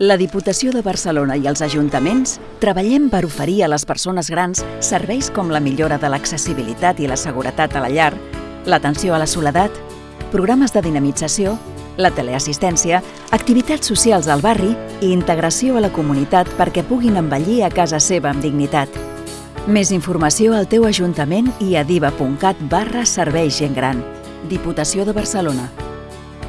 La Diputació de Barcelona i els ajuntaments treballem per oferir a les persones grans serveis com la millora de l'accessibilitat i la seguretat a la llar, l'atenció a la soledat, programes de dinamització, la teleassistència, activitats socials al barri i integració a la comunitat perquè puguin envellir a casa seva amb dignitat. Més informació al teu ajuntament i a diva.cat barra Serveis Gent Gran. Diputació de Barcelona.